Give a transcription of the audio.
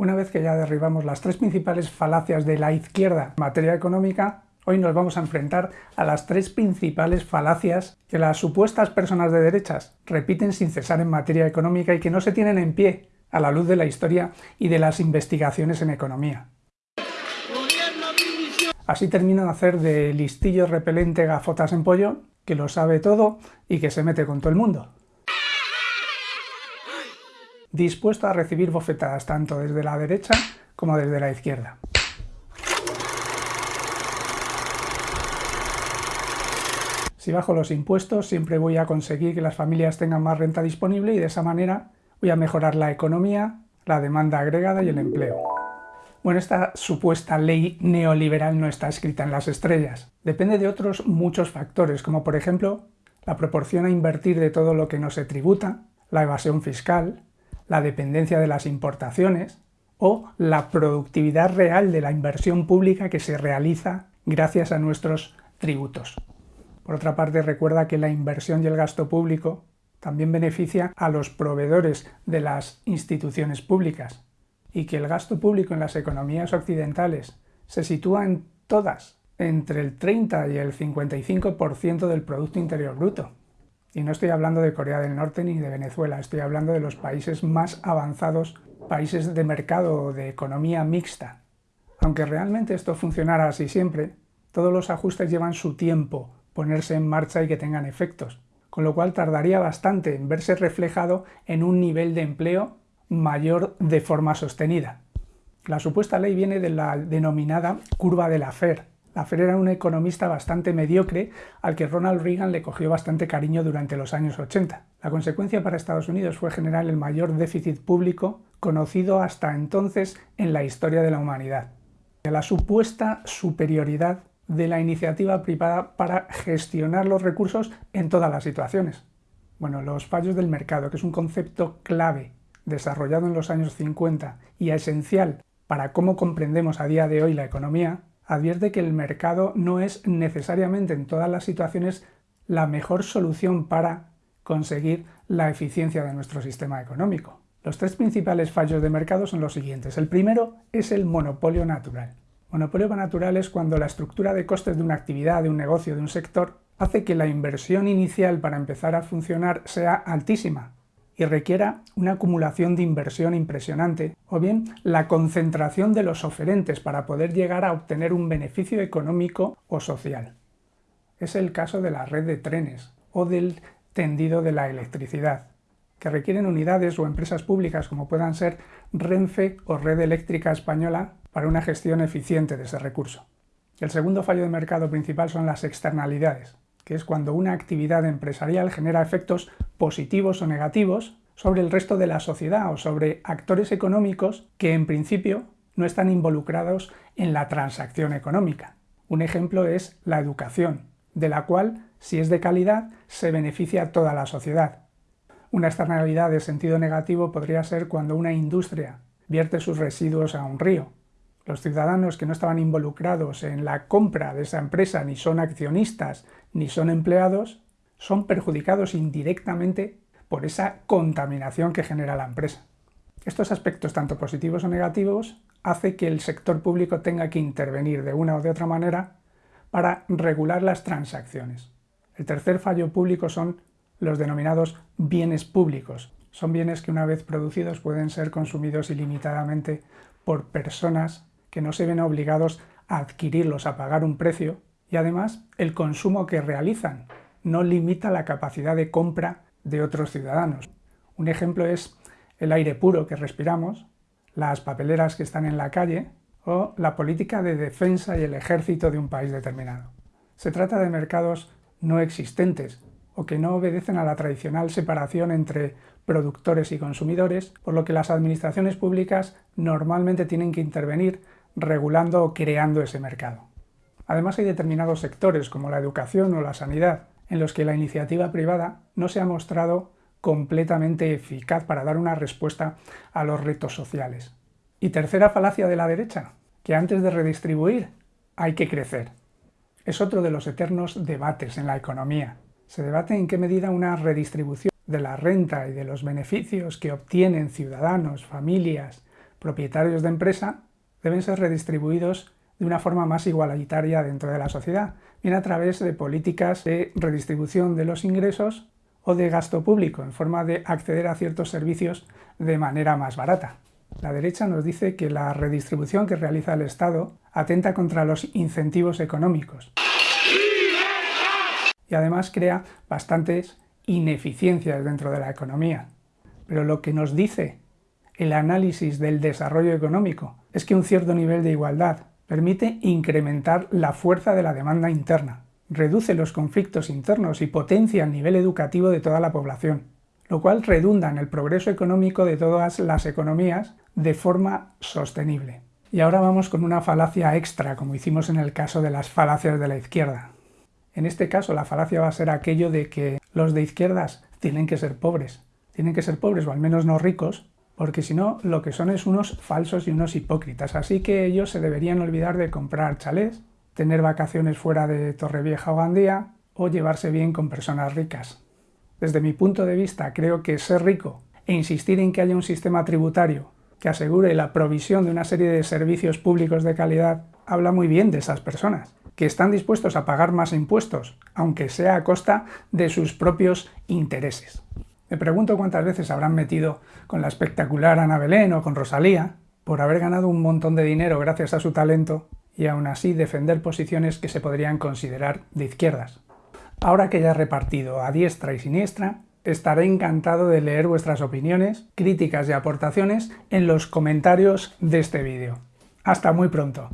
Una vez que ya derribamos las tres principales falacias de la izquierda en materia económica, hoy nos vamos a enfrentar a las tres principales falacias que las supuestas personas de derechas repiten sin cesar en materia económica y que no se tienen en pie a la luz de la historia y de las investigaciones en economía. Así termino de hacer de listillo repelente gafotas en pollo, que lo sabe todo y que se mete con todo el mundo dispuesto a recibir bofetadas tanto desde la derecha como desde la izquierda. Si bajo los impuestos siempre voy a conseguir que las familias tengan más renta disponible y de esa manera voy a mejorar la economía, la demanda agregada y el empleo. Bueno, esta supuesta ley neoliberal no está escrita en las estrellas. Depende de otros muchos factores, como por ejemplo la proporción a invertir de todo lo que no se tributa, la evasión fiscal, la dependencia de las importaciones o la productividad real de la inversión pública que se realiza gracias a nuestros tributos. Por otra parte, recuerda que la inversión y el gasto público también beneficia a los proveedores de las instituciones públicas y que el gasto público en las economías occidentales se sitúa en todas entre el 30 y el 55% del Producto Interior Bruto. Y no estoy hablando de Corea del Norte ni de Venezuela, estoy hablando de los países más avanzados, países de mercado o de economía mixta. Aunque realmente esto funcionara así siempre, todos los ajustes llevan su tiempo ponerse en marcha y que tengan efectos, con lo cual tardaría bastante en verse reflejado en un nivel de empleo mayor de forma sostenida. La supuesta ley viene de la denominada curva de la FER, Laffer era un economista bastante mediocre al que Ronald Reagan le cogió bastante cariño durante los años 80. La consecuencia para Estados Unidos fue generar el mayor déficit público conocido hasta entonces en la historia de la humanidad. La supuesta superioridad de la iniciativa privada para gestionar los recursos en todas las situaciones. Bueno, los fallos del mercado, que es un concepto clave desarrollado en los años 50 y esencial para cómo comprendemos a día de hoy la economía, advierte que el mercado no es necesariamente en todas las situaciones la mejor solución para conseguir la eficiencia de nuestro sistema económico. Los tres principales fallos de mercado son los siguientes. El primero es el monopolio natural. Monopolio natural es cuando la estructura de costes de una actividad, de un negocio, de un sector, hace que la inversión inicial para empezar a funcionar sea altísima, y requiera una acumulación de inversión impresionante, o bien la concentración de los oferentes para poder llegar a obtener un beneficio económico o social. Es el caso de la red de trenes o del tendido de la electricidad, que requieren unidades o empresas públicas como puedan ser Renfe o Red Eléctrica Española para una gestión eficiente de ese recurso. El segundo fallo de mercado principal son las externalidades, que es cuando una actividad empresarial genera efectos positivos o negativos sobre el resto de la sociedad o sobre actores económicos que en principio no están involucrados en la transacción económica. Un ejemplo es la educación, de la cual, si es de calidad, se beneficia toda la sociedad. Una externalidad de sentido negativo podría ser cuando una industria vierte sus residuos a un río, los ciudadanos que no estaban involucrados en la compra de esa empresa, ni son accionistas, ni son empleados, son perjudicados indirectamente por esa contaminación que genera la empresa. Estos aspectos, tanto positivos o negativos, hace que el sector público tenga que intervenir de una o de otra manera para regular las transacciones. El tercer fallo público son los denominados bienes públicos. Son bienes que una vez producidos pueden ser consumidos ilimitadamente por personas que no se ven obligados a adquirirlos, a pagar un precio, y además el consumo que realizan no limita la capacidad de compra de otros ciudadanos. Un ejemplo es el aire puro que respiramos, las papeleras que están en la calle o la política de defensa y el ejército de un país determinado. Se trata de mercados no existentes o que no obedecen a la tradicional separación entre productores y consumidores, por lo que las administraciones públicas normalmente tienen que intervenir regulando o creando ese mercado. Además hay determinados sectores, como la educación o la sanidad, en los que la iniciativa privada no se ha mostrado completamente eficaz para dar una respuesta a los retos sociales. Y tercera falacia de la derecha, que antes de redistribuir hay que crecer. Es otro de los eternos debates en la economía. Se debate en qué medida una redistribución de la renta y de los beneficios que obtienen ciudadanos, familias, propietarios de empresa deben ser redistribuidos de una forma más igualitaria dentro de la sociedad, bien a través de políticas de redistribución de los ingresos o de gasto público, en forma de acceder a ciertos servicios de manera más barata. La derecha nos dice que la redistribución que realiza el Estado atenta contra los incentivos económicos y además crea bastantes ineficiencias dentro de la economía. Pero lo que nos dice el análisis del desarrollo económico es que un cierto nivel de igualdad permite incrementar la fuerza de la demanda interna, reduce los conflictos internos y potencia el nivel educativo de toda la población, lo cual redunda en el progreso económico de todas las economías de forma sostenible. Y ahora vamos con una falacia extra, como hicimos en el caso de las falacias de la izquierda. En este caso la falacia va a ser aquello de que los de izquierdas tienen que ser pobres. Tienen que ser pobres o al menos no ricos, porque si no, lo que son es unos falsos y unos hipócritas. Así que ellos se deberían olvidar de comprar chalés, tener vacaciones fuera de Torrevieja o Gandía, o llevarse bien con personas ricas. Desde mi punto de vista, creo que ser rico e insistir en que haya un sistema tributario que asegure la provisión de una serie de servicios públicos de calidad habla muy bien de esas personas, que están dispuestos a pagar más impuestos, aunque sea a costa de sus propios intereses. Me pregunto cuántas veces habrán metido con la espectacular Ana Belén o con Rosalía por haber ganado un montón de dinero gracias a su talento y aún así defender posiciones que se podrían considerar de izquierdas. Ahora que ya he repartido a diestra y siniestra, estaré encantado de leer vuestras opiniones, críticas y aportaciones en los comentarios de este vídeo. Hasta muy pronto.